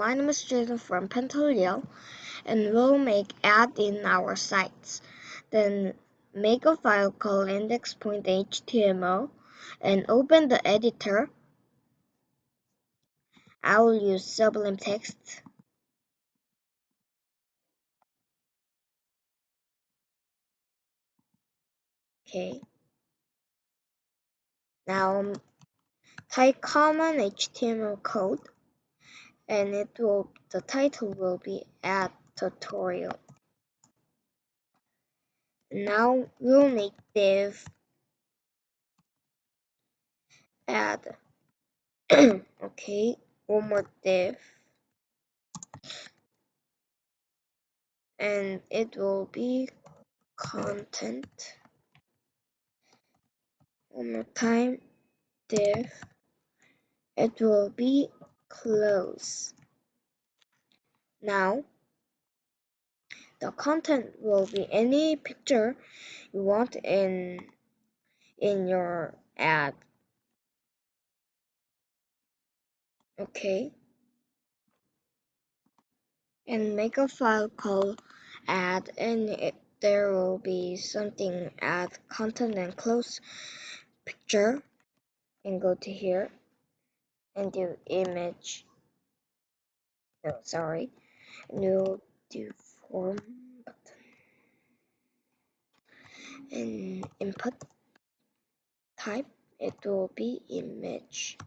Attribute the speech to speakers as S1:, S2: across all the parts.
S1: my name is Jason from Pentaleo and we'll make add in our sites. Then make a file called index.html and open the editor. I will use Sublime Text. Okay. Now type common HTML code and it will the title will be add tutorial. Now we'll make div add okay one more div. And it will be content. One more time div. It will be close. Now the content will be any picture you want in in your ad. Okay. And make a file called add and it, there will be something add content and close picture. And go to here and do image. No sorry. We'll do form button. And input type it will be image.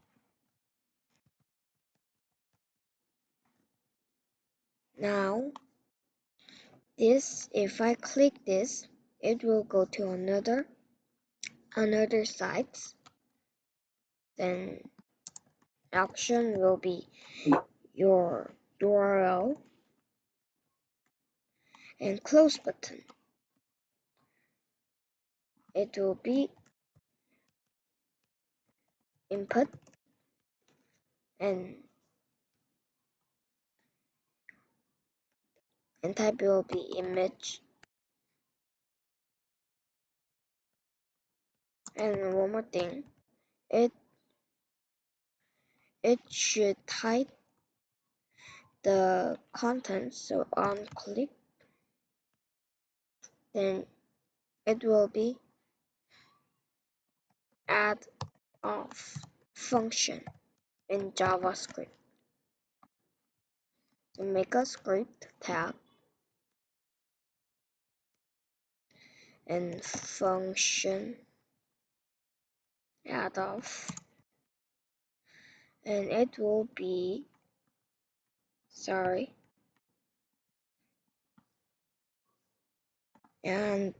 S1: Now this if I click this it will go to another another site. Then action will be your URL and close button. It will be input and and type will be image and one more thing. It it should type the content so on click then it will be add off function in JavaScript. And make a script tab and function add off and it will be sorry. And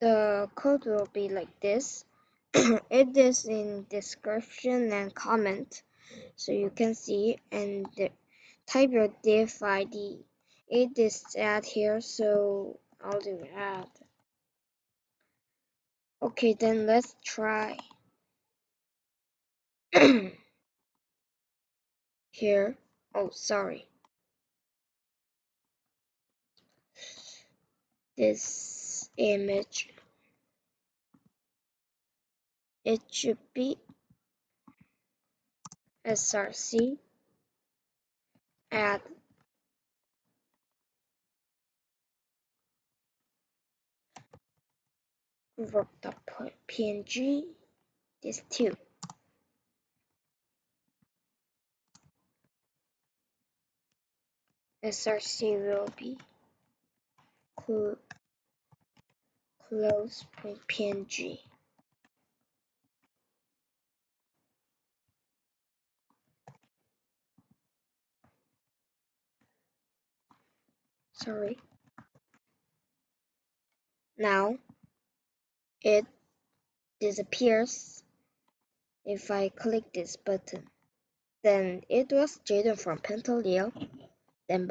S1: the code will be like this. It is in description and comment so you can see and type your div id it is add here so i'll do add. Okay then let's try here. Oh sorry. This image. It should be src add png this too src will be cl close.png sorry. Now it disappears if I click this button. Then it was Jaden from Pentaleo